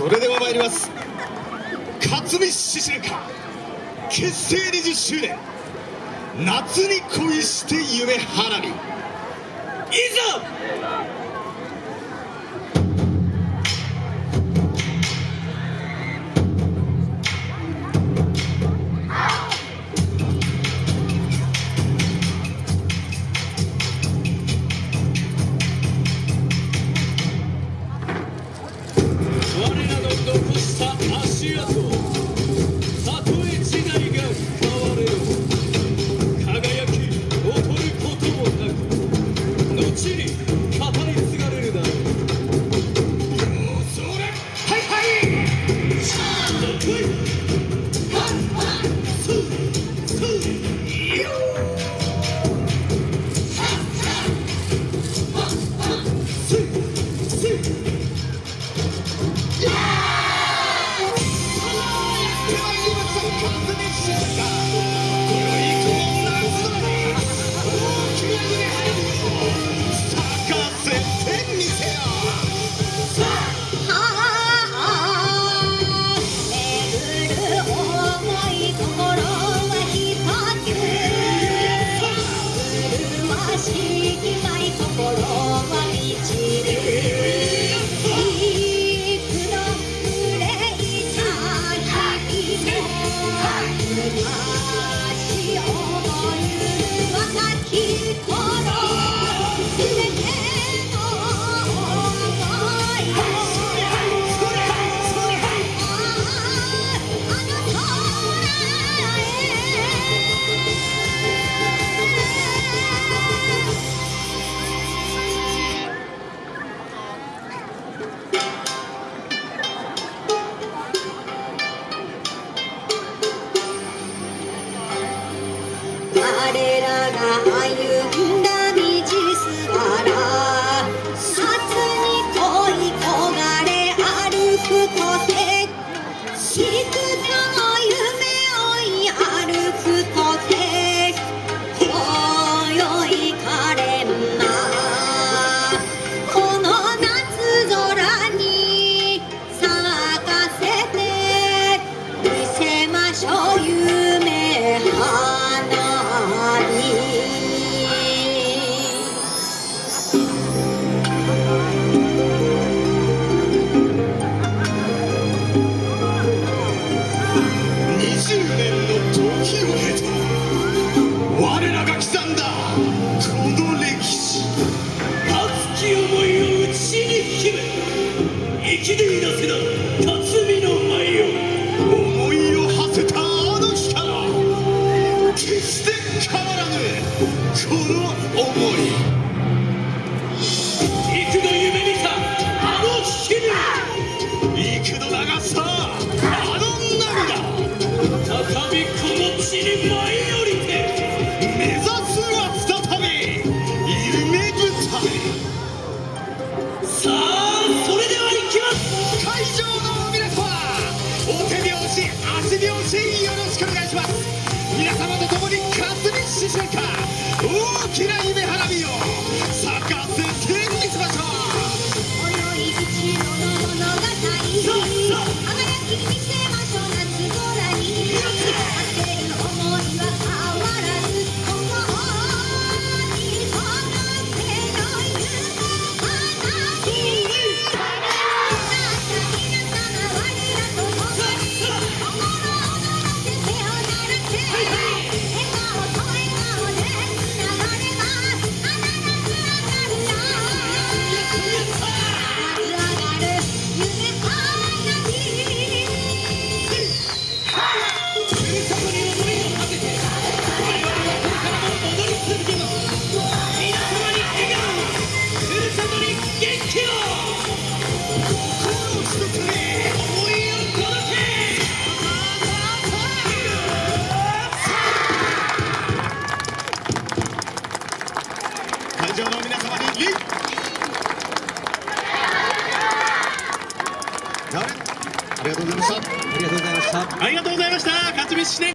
それでは参ります。勝見獅子か結成20周年。夏に恋して夢花火。いざ我らが歩んだきでいなせな辰巳の舞よ思いを馳せたあの日から決して変わらぬこの思い。幾度夢見たあの日に幾度流したあの涙。再びこの地に舞い降りてありがとうございました。ありがとうございました。勝ち飯